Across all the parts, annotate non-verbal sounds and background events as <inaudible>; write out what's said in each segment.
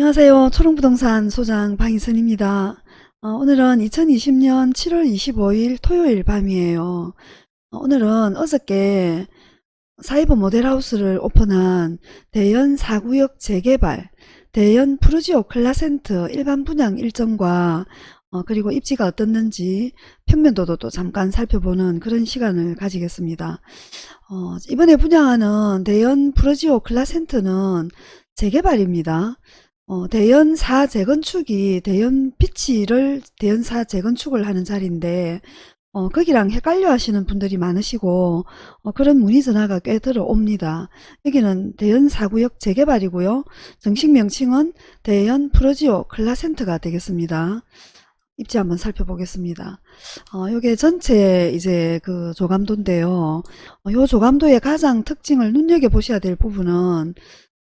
안녕하세요. 초롱부동산 소장 방희선입니다. 어, 오늘은 2020년 7월 25일 토요일 밤이에요. 어, 오늘은 어저께 사이버 모델하우스를 오픈한 대연 4구역 재개발, 대연 푸르지오 클라센트 일반 분양 일정과 어, 그리고 입지가 어떻는지 평면도도 또 잠깐 살펴보는 그런 시간을 가지겠습니다. 어, 이번에 분양하는 대연 푸르지오 클라센트는 재개발입니다. 어, 대연사 재건축이 대연 피치를 대연사 재건축을 하는 자리인데 어, 거기랑 헷갈려 하시는 분들이 많으시고 어, 그런 문의 전화가 꽤 들어옵니다. 여기는 대연 4구역 재개발이고요. 정식 명칭은 대연 프로지오 클라센터가 되겠습니다. 입지 한번 살펴보겠습니다. 어, 요게 전체 이제 그 조감도인데요. 어, 요 조감도의 가장 특징을 눈여겨보셔야 될 부분은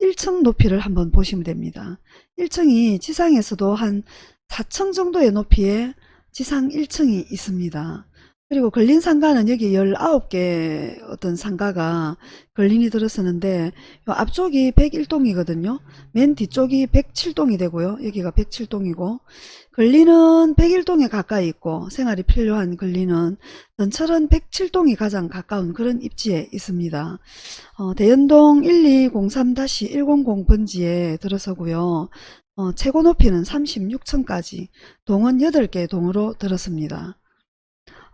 1층 높이를 한번 보시면 됩니다. 1층이 지상에서도 한 4층 정도의 높이에 지상 1층이 있습니다. 그리고 걸린 상가는 여기 19개 어떤 상가가 걸린이 들었었는데 요 앞쪽이 101동이거든요. 맨 뒤쪽이 107동이 되고요. 여기가 107동이고 걸리는 101동에 가까이 있고 생활이 필요한 걸리는 전철은 107동이 가장 가까운 그런 입지에 있습니다. 어, 대연동 1203-100 번지에 들어서고요. 어, 최고 높이는 36층까지 동은 8개 동으로 들었습니다.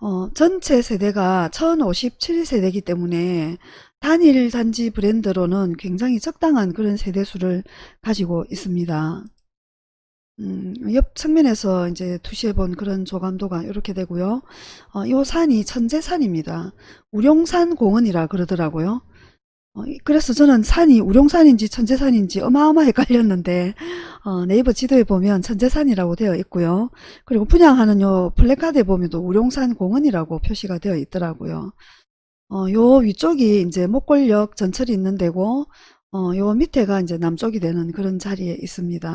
어, 전체 세대가 1057세대이기 때문에 단일 단지 브랜드로는 굉장히 적당한 그런 세대수를 가지고 있습니다. 음, 옆 측면에서 이제 투시해본 그런 조감도가 이렇게 되고요. 어, 이 산이 천재산입니다. 우룡산 공원이라 그러더라고요. 어, 그래서 저는 산이 우룡산인지 천재산인지 어마어마 헷갈렸는데 어, 네이버 지도에 보면 천재산이라고 되어 있고요. 그리고 분양하는 요 플래카드에 보면 또 우룡산 공원이라고 표시가 되어 있더라고요. 어, 요 위쪽이 이제 목골역 전철이 있는 데고 어, 요 밑에가 이제 남쪽이 되는 그런 자리에 있습니다.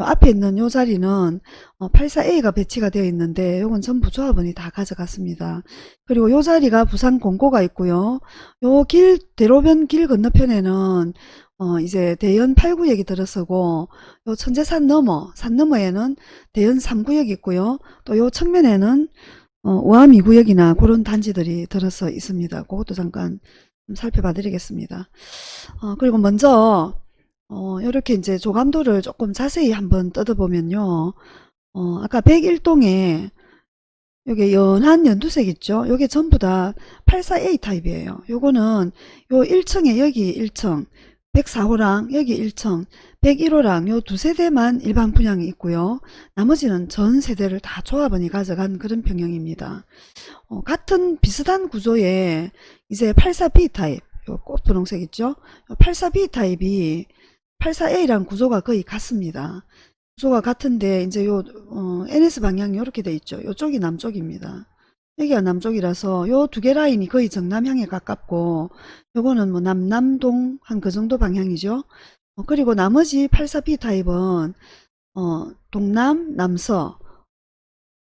요 앞에 있는 요 자리는 어, 84A가 배치가 되어 있는데 요건 전부 조합원이 다 가져갔습니다. 그리고 요 자리가 부산 공고가 있고요. 요 길, 대로변 길 건너편에는 어, 이제 대연 8구역이 들어서고 요 천재산 너머, 산 너머에는 대연 3구역이 있고요. 또 요 측면에는 어, 우암 2구역이나 그런 단지들이 들어서 있습니다. 그것도 잠깐 살펴봐 드리겠습니다. 어, 그리고 먼저 어, 이렇게 이제 조감도를 조금 자세히 한번 뜯어보면요. 어, 아까 101동에 요게 연한 연두색 있죠? 요게 전부 다 84A 타입이에요. 요거는 요 1층에 여기 1층, 104호랑 여기 1층, 101호랑 요 두 세대만 일반 분양이 있고요. 나머지는 전 세대를 다 조합원이 가져간 그런 평형입니다. 어, 같은 비슷한 구조의 이제 84B 타입, 요 꽃 분홍색 있죠? 84B 타입이 84A랑 구조가 거의 같습니다. 구조가 같은데 이제 요 어, NS 방향이 이렇게 돼 있죠. 요쪽이 남쪽입니다. 여기가 남쪽이라서 요 두 개 라인이 거의 정남향에 가깝고 요거는 뭐 남남동 한 그 정도 방향이죠. 어, 그리고 나머지 84B 타입은 어, 동남, 남서,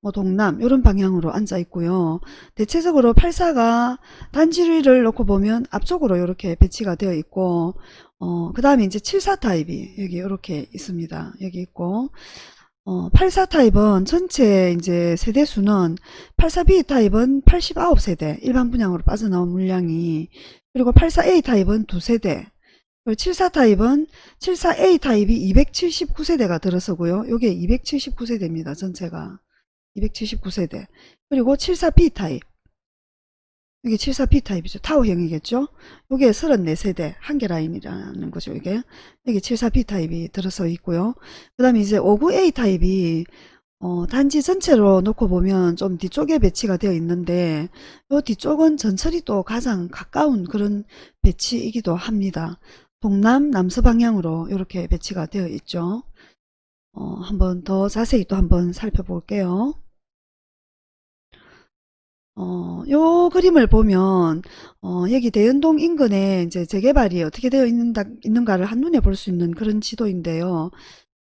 뭐 동남 이런 방향으로 앉아 있고요. 대체적으로 84가 단지를 놓고 보면 앞쪽으로 이렇게 배치가 되어 있고 어, 그 다음에 이제 74 타입이 여기 이렇게 있습니다. 여기 있고 어, 84 타입은 전체 이제 세대 수는 84B 타입은 89세대 일반 분양으로 빠져나온 물량이 그리고 84A 타입은 2세대 74 타입은 74A 타입이 279세대가 들어서고요. 요게 279세대입니다. 전체가 279세대 그리고 74B 타입 이게 74B 타입이죠. 타워형이겠죠. 이게 34세대 한 개 라인이라는 거죠. 이게 여기 74B 타입이 들어서 있고요. 그 다음에 이제 59A 타입이 어, 단지 전체로 놓고 보면 좀 뒤쪽에 배치가 되어 있는데 이 뒤쪽은 전철이 또 가장 가까운 그런 배치이기도 합니다. 동남 남서 방향으로 이렇게 배치가 되어 있죠. 어, 한번 더 자세히 또 한번 살펴볼게요. 어, 요 그림을 보면 어, 여기 대연동 인근에 이제 재개발이 어떻게 되어 있는가, 있는가를 한눈에 볼 수 있는 그런 지도인데요.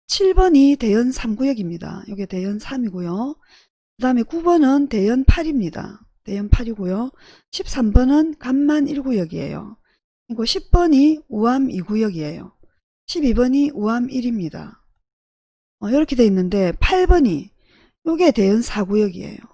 7번이 대연 3구역입니다. 이게 대연 3이고요. 그 다음에 9번은 대연 8입니다. 대연 8이고요. 13번은 간만 1구역이에요. 그리고 10번이 우암 2구역이에요. 12번이 우암 1입니다. 어, 이렇게 돼 있는데 8번이 요게 대연 4구역이에요.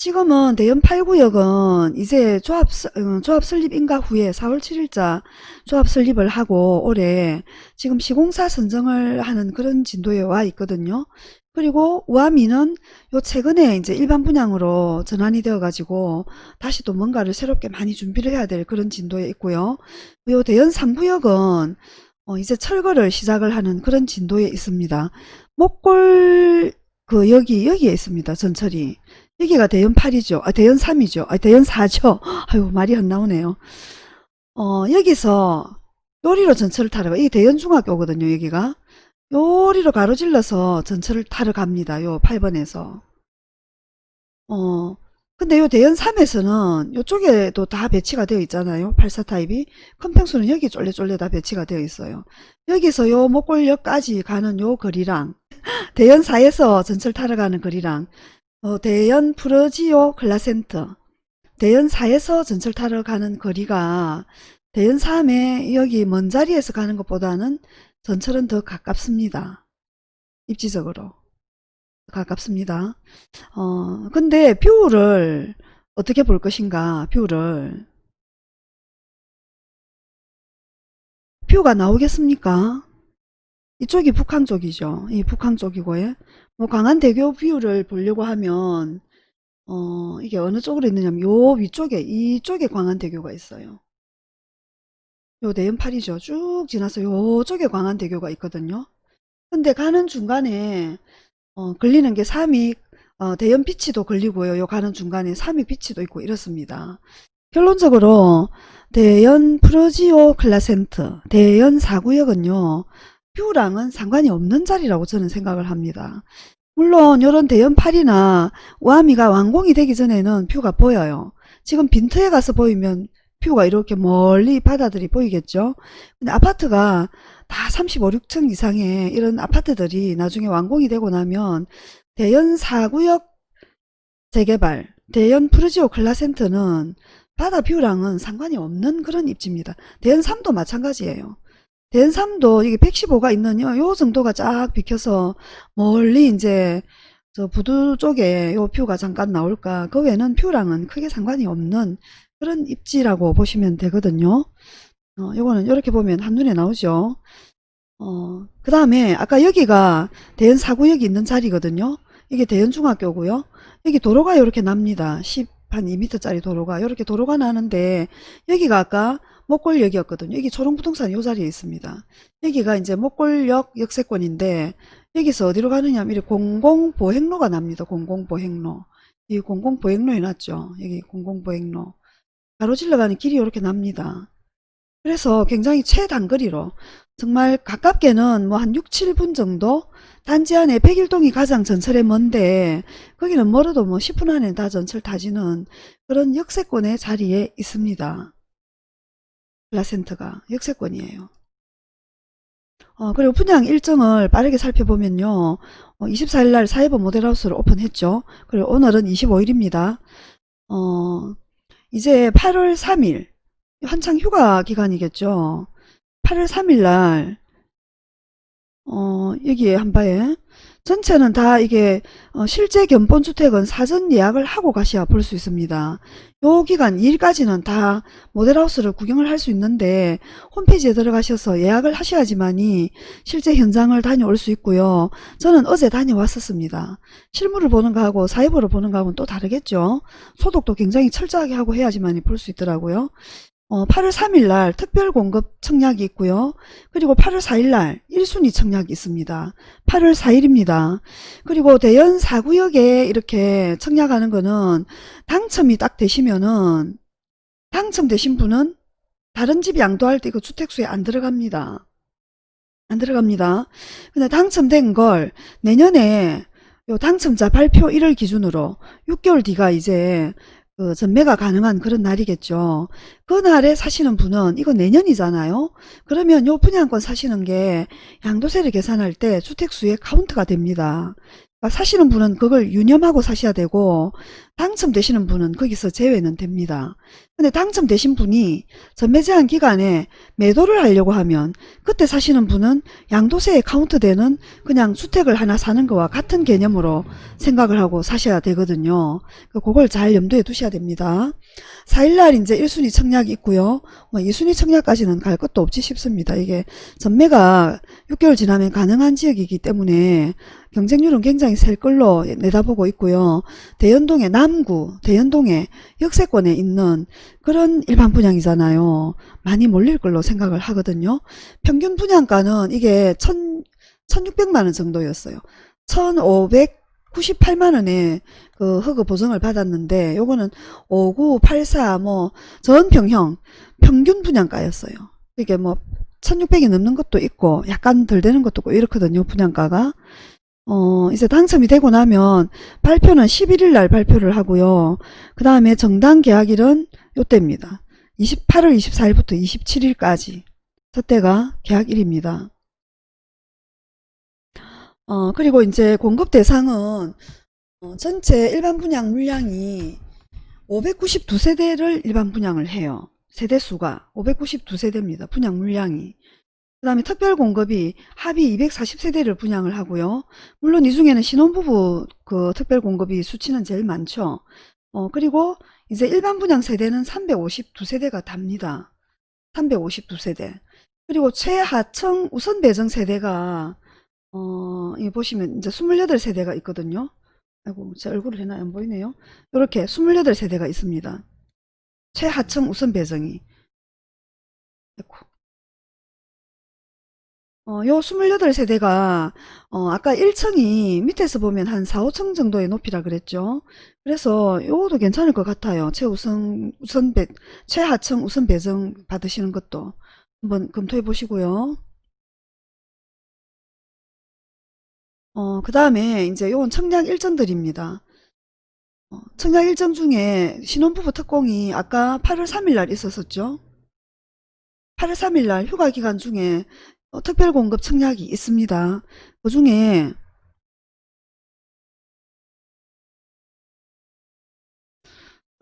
지금은 대연 8구역은 이제 조합, 스- 어, 조합 설립 인가 후에 4월 7일자 조합 설립을 하고 올해 지금 시공사 선정을 하는 그런 진도에 와 있거든요. 그리고 우아미는 요 최근에 이제 일반 분양으로 전환이 되어 가지고 다시 또 뭔가를 새롭게 많이 준비를 해야 될 그런 진도에 있고요. 요 대연 3구역은 어, 이제 철거를 시작을 하는 그런 진도에 있습니다. 목골 그 여기 여기에 있습니다. 전철이 여기가 대연 8이죠. 아 대연 3이죠. 아 대연 4죠. 아유 말이 안 나오네요. 어 여기서 요리로 전철을 타러 가. 이게 대연 중학교거든요. 여기가 요리로 가로질러서 전철을 타러 갑니다. 요 8번에서. 어 근데 요 대연 3에서는 요쪽에도 다 배치가 되어 있잖아요. 84 타입이. 큰 평수는 여기 쫄래쫄래 다 배치가 되어 있어요. 여기서 요 못골역까지 가는 요 거리랑 대연 4에서 전철 타러 가는 거리랑 어, 대연 푸르지오 클라센트 대연 4에서 전철 타러 가는 거리가 대연 3에 여기 먼 자리에서 가는 것보다는 전철은 더 가깝습니다. 입지적으로 가깝습니다. 어 근데 view를 어떻게 볼 것인가 view를 view가 나오겠습니까? 이쪽이 북항 쪽이죠. 이 북항 쪽이고요. 뭐 광안대교 view를 보려고 하면 어 이게 어느 쪽으로 있느냐면 요 위쪽에 이쪽에 광안대교가 있어요. 요 대연팔이죠. 쭉 지나서 요쪽에 광안대교가 있거든요. 근데 가는 중간에 어 걸리는 게 삼익 어 대연 비치도 걸리고요. 요 가는 중간에 삼익 비치도 있고 이렇습니다. 결론적으로 대연 푸르지오 클라센트 대연 4구역은요. 뷰랑은 상관이 없는 자리라고 저는 생각을 합니다. 물론 이런 대연 8이나 우암2가 완공이 되기 전에는 뷰가 보여요. 지금 빈터에 가서 보이면 뷰가 이렇게 멀리 바다들이 보이겠죠. 근데 아파트가 다 35, 6층 이상의 이런 아파트들이 나중에 완공이 되고 나면 대연 4구역 재개발, 대연 푸르지오 클라센트는 바다 뷰랑은 상관이 없는 그런 입지입니다. 대연 3도 마찬가지예요. 3도 이게 115가 있는 요, 요 정도가 쫙 비켜서 멀리 이제 저 부두 쪽에 요 뷰가 잠깐 나올까 그 외에는 뷰랑은 크게 상관이 없는 그런 입지라고 보시면 되거든요. 어, 요거는 이렇게 보면 한눈에 나오죠. 어, 그 다음에 아까 여기가 대연 4구역이 있는 자리거든요. 이게 대연중학교고요. 여기 도로가 이렇게 납니다. 10, 한 2m짜리 도로가 이렇게 도로가 나는데 여기가 아까 목골역이었거든요. 여기 초롱부동산 이 자리에 있습니다. 여기가 이제 목골역 역세권인데 여기서 어디로 가느냐 하면 공공보행로가 납니다. 공공보행로. 이 공공보행로에 놨죠. 여기 공공보행로. 가로질러 가는 길이 이렇게 납니다. 그래서 굉장히 최단거리로 정말 가깝게는 뭐 한 6, 7분 정도 단지 안에 백일동이 가장 전철에 먼데 거기는 멀어도 뭐 10분 안에 다 전철 타지는 그런 역세권의 자리에 있습니다. 플라센트가 역세권이에요. 어, 그리고 분양 일정을 빠르게 살펴보면요. 어, 24일날 사이버 모델하우스를 오픈했죠. 그리고 오늘은 25일입니다. 어, 이제 8월 3일 한창 휴가 기간이겠죠. 8월 3일날 어, 여기에 한바에 전체는 다 이게 어, 실제 견본주택은 사전 예약을 하고 가셔야 볼 수 있습니다. 요 기간 2일까지는 다 모델하우스를 구경을 할 수 있는데 홈페이지에 들어가셔서 예약을 하셔야지만이 실제 현장을 다녀올 수 있고요. 저는 어제 다녀왔었습니다. 실물을 보는 거하고 사이버로 보는 거하고는 또 다르겠죠. 소독도 굉장히 철저하게 하고 해야지만이 볼 수 있더라고요. 어, 8월 3일 날 특별 공급 청약이 있고요. 그리고 8월 4일 날 1순위 청약이 있습니다. 8월 4일입니다. 그리고 대연 4구역에 이렇게 청약하는 거는 당첨이 딱 되시면은 당첨되신 분은 다른 집 양도할 때 그 주택수에 안 들어갑니다. 안 들어갑니다. 근데 당첨된 걸 내년에 요 당첨자 발표 1월 기준으로 6개월 뒤가 이제 그 전매가 가능한 그런 날이겠죠. 그 날에 사시는 분은 이거 내년이잖아요. 그러면 요 분양권 사시는 게 양도세를 계산할 때 주택수에 카운트가 됩니다. 그러니까 사시는 분은 그걸 유념하고 사셔야 되고 당첨되시는 분은 거기서 제외는 됩니다. 근데 당첨되신 분이 전매 제한 기간에 매도를 하려고 하면 그때 사시는 분은 양도세에 카운트되는 그냥 주택을 하나 사는 거와 같은 개념으로 생각을 하고 사셔야 되거든요. 그걸 잘 염두에 두셔야 됩니다. 4일날 이제 1순위 청약이 있고요. 뭐 2순위 청약까지는 갈 것도 없지 싶습니다. 이게 전매가 6개월 지나면 가능한 지역이기 때문에 경쟁률은 굉장히 셀 걸로 내다보고 있고요. 대연동의 남 구, 대연동의 역세권에 있는 그런 일반 분양이잖아요. 많이 몰릴 걸로 생각을 하거든요. 평균 분양가는 이게 1 1600만원 정도였어요. 1598만원에 그 허그 보증을 받았는데 요거는 5984 뭐 전평형 평균 분양가였어요. 이게 뭐 1600이 넘는 것도 있고 약간 덜 되는 것도 있고 이렇거든요. 분양가가. 어, 이제 당첨이 되고 나면 발표는 11일 날 발표를 하고요. 그 다음에 정당 계약일은 요때입니다. 28월 24일부터 27일까지. 저때가 계약일입니다. 어, 그리고 이제 공급 대상은 어, 전체 일반 분양 물량이 592세대를 일반 분양을 해요. 세대수가 592세대입니다. 분양 물량이. 그 다음에 특별 공급이 합의 240세대를 분양을 하고요. 물론 이 중에는 신혼부부 그 특별 공급이 수치는 제일 많죠. 어, 그리고 이제 일반 분양 세대는 352세대가 답니다. 352세대. 그리고 최하층 우선 배정 세대가 어, 이 보시면 이제 28세대가 있거든요. 아이고, 제 얼굴을 해나 안 보이네요. 이렇게 28세대가 있습니다. 최하층 우선 배정이. 아이고. 어, 요 28세대가, 어, 아까 1층이 밑에서 보면 한 4, 5층 정도의 높이라 그랬죠. 그래서 요것도 괜찮을 것 같아요. 최우선, 우선 배, 최하층 우선 배정 받으시는 것도 한번 검토해 보시고요. 어, 그 다음에 이제 요건 청약 일정들입니다. 어, 청약 일정 중에 신혼부부 특공이 아까 8월 3일 날 있었었죠. 8월 3일 날 휴가 기간 중에 어, 특별공급 청약이 있습니다. 그 중에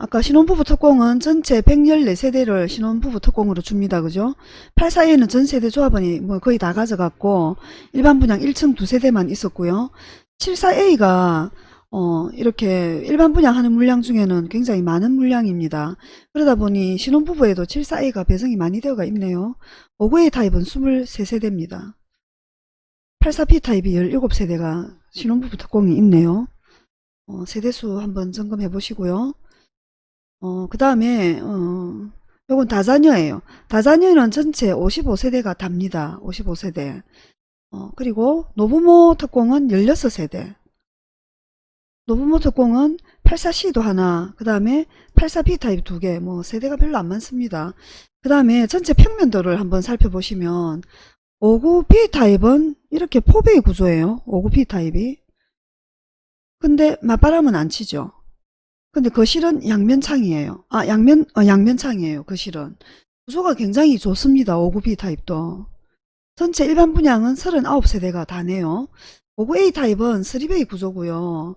아까 신혼부부 특공은 전체 114세대를 신혼부부 특공으로 줍니다. 그죠? 84에는 전 세대 조합원이 뭐 거의 다 가져갔고 일반 분양 1층 두 세대만 있었고요. 74A가 어, 이렇게 일반 분양하는 물량 중에는 굉장히 많은 물량입니다. 그러다 보니 신혼부부에도 74A가 배정이 많이 되어가 있네요. 59A 타입은 23세대입니다. 84B 타입이 17세대가 신혼부부 특공이 있네요. 어, 세대수 한번 점검해 보시고요. 어, 그 다음에, 어, 요건 다자녀예요. 다자녀는 전체 55세대가 답니다. 55세대. 어, 그리고 노부모 특공은 16세대. 노부모 특공은 84C도 하나, 그 다음에 84B 타입 두 개, 뭐 세대가 별로 안 많습니다. 그 다음에 전체 평면도를 한번 살펴보시면 59B 타입은 이렇게 포베이 구조예요. 59B 타입이. 근데 맞바람은 안 치죠. 근데 거실은 양면창이에요. 아, 양면, 어, 양면창이에요. 거실은. 구조가 굉장히 좋습니다. 59B 타입도. 전체 일반 분양은 39세대가 다네요. 59A 타입은 3베이 구조고요.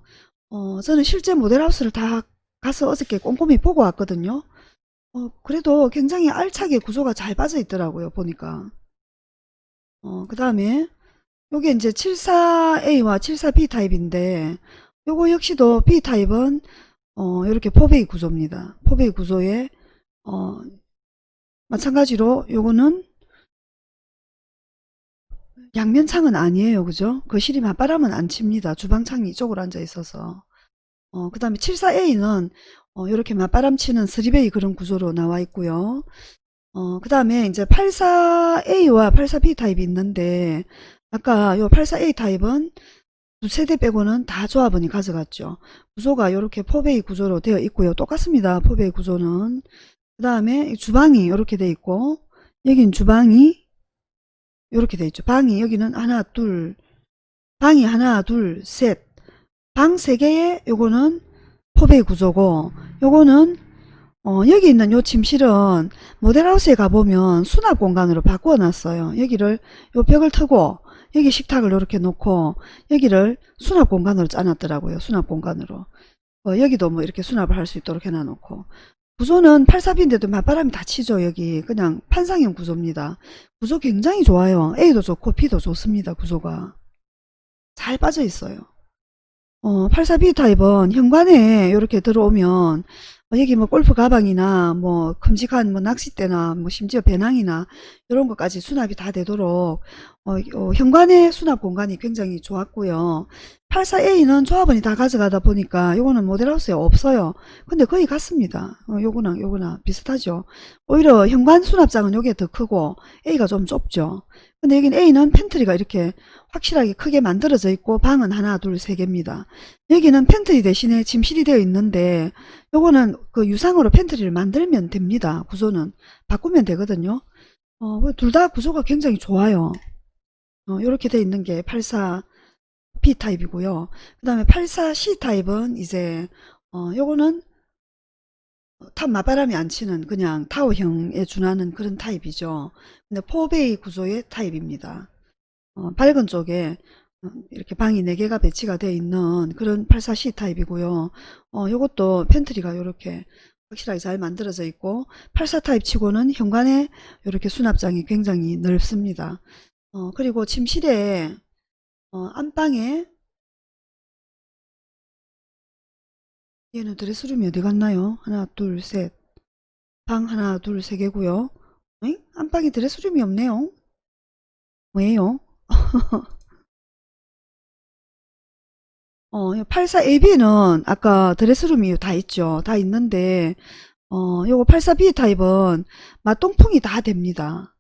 어, 저는 실제 모델하우스를 다 가서 어저께 꼼꼼히 보고 왔거든요. 어, 그래도 굉장히 알차게 구조가 잘 빠져 있더라고요. 보니까. 어, 그 다음에 요게 이제 74A와 74B 타입인데 요거 역시도 B 타입은 어, 이렇게 포베이 구조입니다. 포베이 구조에 어, 마찬가지로 요거는 양면창은 아니에요. 그죠? 거실이 맞바람은 안 칩니다. 주방창이 이쪽으로 앉아 있어서. 어, 그 다음에 74A는 어, 이렇게 맞바람 치는 3베이 그런 구조로 나와 있고요. 어, 그 다음에 이제 84A와 84B 타입이 있는데 아까 요 84A 타입은 두 세대 빼고는 다 조합원이 가져갔죠. 구조가 이렇게 포베이 구조로 되어 있고요. 똑같습니다. 포베이 구조는. 그 다음에 주방이 이렇게 되어 있고 여긴 주방이 이렇게 되어 있죠. 방이 여기는 하나 둘 방이 하나 둘 셋 방 세 개에 요거는 포베이 구조고 요거는 어, 여기 있는 요 침실은 모델하우스에 가보면 수납 공간으로 바꾸어 놨어요. 여기를 요 벽을 트고 여기 식탁을 이렇게 놓고 여기를 수납 공간으로 짜놨더라고요. 수납 공간으로. 어, 여기도 뭐 이렇게 수납을 할 수 있도록 해놔놓고 구조는 84B인데도 맞바람이 다 치죠 여기. 그냥 판상형 구조입니다. 구조 굉장히 좋아요. A도 좋고 B도 좋습니다 구조가. 잘 빠져 있어요. 어, 84B 타입은 현관에 이렇게 들어오면 어, 여기 뭐 골프 가방이나 뭐 큼직한 뭐 낚싯대나 뭐 심지어 배낭이나 이런 것까지 수납이 다 되도록 어, 어, 현관의 수납 공간이 굉장히 좋았고요. 84A는 조합원이 다 가져가다 보니까 요거는 모델하우스에 없어요. 근데 거의 같습니다. 어, 요거나 요거나 비슷하죠. 오히려 현관 수납장은 요게 더 크고 A가 좀 좁죠. 근데 여기는 A는 팬트리가 이렇게 확실하게 크게 만들어져 있고 방은 하나 둘 세 개입니다. 여기는 팬트리 대신에 짐실이 되어 있는데 요거는 그 유상으로 팬트리를 만들면 됩니다. 구조는 바꾸면 되거든요. 어, 둘 다 구조가 굉장히 좋아요. 어, 이렇게 돼 있는 게 84B 타입이고요. 그 다음에 84C 타입은 이제 어, 요거는 탑 맞바람이 안 치는 그냥 타워형에 준하는 그런 타입이죠. 근데 4베이 구조의 타입입니다. 어, 밝은 쪽에 어, 이렇게 방이 4개가 배치가 되어 있는 그런 84C 타입이고요. 어, 요것도 팬트리가 이렇게 확실하게 잘 만들어져 있고 84 타입 치고는 현관에 이렇게 수납장이 굉장히 넓습니다. 어, 그리고 침실에 어, 안방에 얘는 드레스룸이 어디 갔나요? 하나 둘 셋 방 하나 둘 세 개고요. 응? 안방에 드레스룸이 없네요. 왜요? <laughs> 어, 84AB는 아까 드레스룸이 다 있죠. 다 있는데 어, 요거 84B 타입은 맞동풍이 다 됩니다.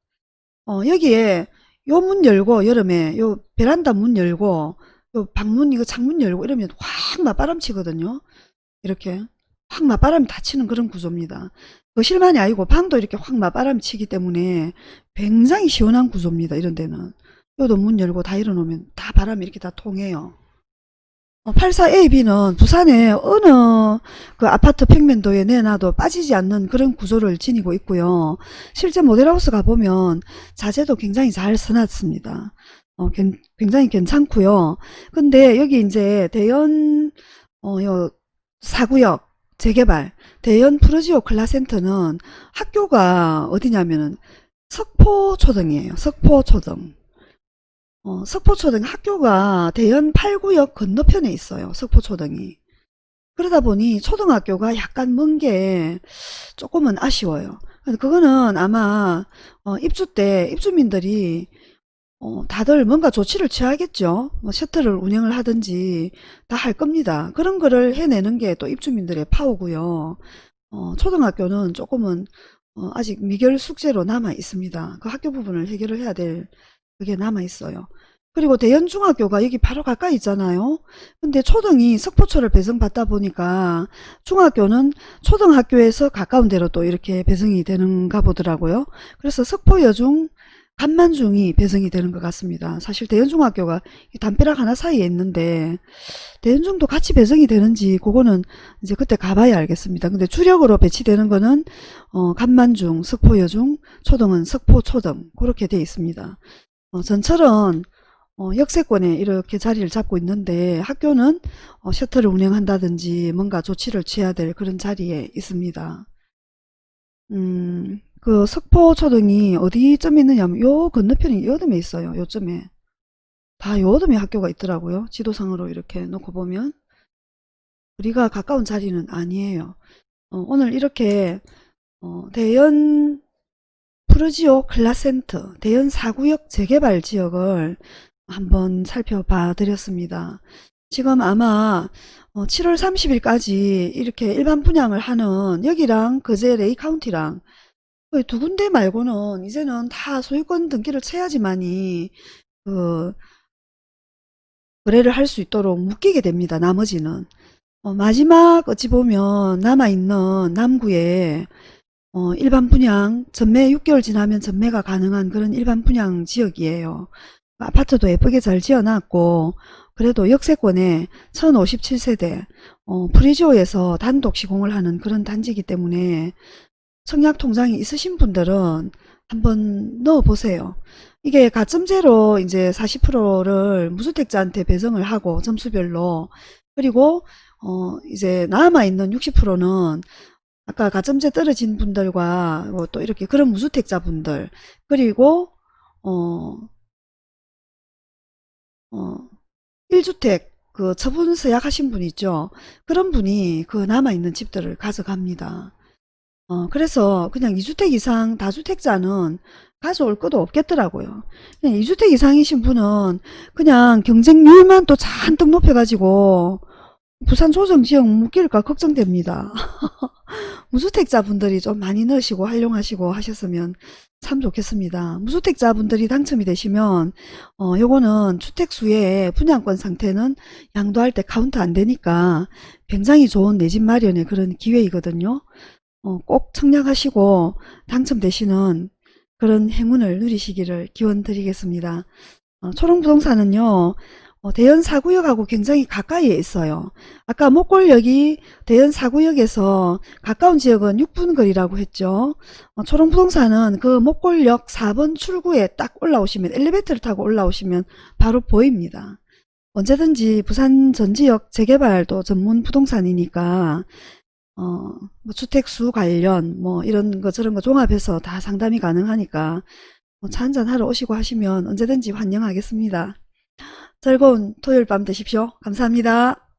어, 여기에 요 문 열고 여름에 요 베란다 문 열고 요 방문 이거 창문 열고 이러면 확 맞바람 치거든요. 이렇게 확 맞바람이 다 치는 그런 구조입니다. 거실만이 아니고 방도 이렇게 확 맞바람이 치기 때문에 굉장히 시원한 구조입니다. 이런 데는. 요도 문 열고 다 열어놓으면 다 바람이 이렇게 다 통해요. 84AB는 부산에 어느 그 아파트 평면도에 내놔도 빠지지 않는 그런 구조를 지니고 있고요. 실제 모델하우스 가보면 자재도 굉장히 잘 써놨습니다. 어, 굉장히 괜찮고요. 근데 여기 이제 대연 어, 요 사구역 재개발 대연 프로지오 클라센터는 학교가 어디냐면은 석포초등이에요. 석포초등. 어, 석포초등 학교가 대연 8구역 건너편에 있어요. 석포초등이. 그러다 보니 초등학교가 약간 먼 게 조금은 아쉬워요. 그거는 아마 어, 입주 때 입주민들이 어, 다들 뭔가 조치를 취하겠죠. 뭐 셔틀을 운영을 하든지 다 할 겁니다. 그런 거를 해내는 게 또 입주민들의 파워고요. 어, 초등학교는 조금은 어, 아직 미결 숙제로 남아 있습니다. 그 학교 부분을 해결을 해야 될 그게 남아 있어요. 그리고 대연중학교가 여기 바로 가까이 있잖아요. 근데 초등이 석포초를 배정받다 보니까 중학교는 초등학교에서 가까운 데로 또 이렇게 배정이 되는가 보더라고요. 그래서 석포여중, 간만중이 배정이 되는 것 같습니다. 사실 대연중학교가 담벼락 하나 사이에 있는데 대연중도 같이 배정이 되는지 그거는 이제 그때 가봐야 알겠습니다. 근데 주력으로 배치되는 거는 어, 간만중, 석포여중, 초등은 석포초등 그렇게 돼 있습니다. 어, 전철은 어, 역세권에 이렇게 자리를 잡고 있는데 학교는 어, 셔틀을 운영한다든지 뭔가 조치를 취해야 될 그런 자리에 있습니다. 음, 그 석포초등이 어디쯤 있느냐면 요 건너편이 요점에 있어요. 요점에. 다 요점에 학교가 있더라고요. 지도상으로 이렇게 놓고 보면. 우리가 가까운 자리는 아니에요. 어, 오늘 이렇게 어, 대연 푸르지오 클라센터 대연 4구역 재개발 지역을 한번 살펴봐 드렸습니다. 지금 아마 7월 어, 30일까지 이렇게 일반 분양을 하는 여기랑 거제 레이 카운티랑 두 군데 말고는 이제는 다 소유권 등기를 쳐야지만이 그 거래를 할 수 있도록 묶이게 됩니다. 나머지는 어 마지막 어찌 보면 남아있는 남구에 어, 일반 분양 전매 6개월 지나면 전매가 가능한 그런 일반 분양 지역이에요. 아파트도 예쁘게 잘 지어놨고 그래도 역세권에 1057세대 어, 프리지오에서 단독 시공을 하는 그런 단지이기 때문에 청약통장이 있으신 분들은 한번 넣어보세요. 이게 가점제로 이제 40%를 무주택자한테 배정을 하고 점수별로 그리고 어, 이제 남아있는 60%는 아까 가점제 떨어진 분들과 뭐 또 이렇게 그런 무주택자분들 그리고 어, 어, 1주택 그 처분 서약하신 분 있죠. 그런 분이 그 남아있는 집들을 가져갑니다. 어, 그래서 그냥 2주택 이상 다주택자는 가져올 것도 없겠더라고요. 그냥 2주택 이상이신 분은 그냥 경쟁률만 또 잔뜩 높여가지고 부산 조정지역 묶일까 걱정됩니다. <laughs> 무주택자분들이 좀 많이 넣으시고 활용하시고 하셨으면 참 좋겠습니다. 무주택자분들이 당첨이 되시면 어 요거는 주택수의 분양권 상태는 양도할 때 카운트 안 되니까 굉장히 좋은 내 집 마련의 그런 기회이거든요. 어, 꼭 청약하시고 당첨되시는 그런 행운을 누리시기를 기원 드리겠습니다. 어, 초롱부동산은요. 어, 대연 사구역하고 굉장히 가까이에 있어요. 아까 목골역이 대연 사구역에서 가까운 지역은 6분 거리라고 했죠. 어, 초롱부동산은 그 목골역 4번 출구에 딱 올라오시면 엘리베이터를 타고 올라오시면 바로 보입니다. 언제든지 부산 전지역 재개발도 전문 부동산이니까 어, 뭐 주택수 관련 뭐 이런 거 저런 거 종합해서 다 상담이 가능하니까 뭐 차 한잔 하러 오시고 하시면 언제든지 환영하겠습니다. 즐거운 토요일 밤 되십시오. 감사합니다.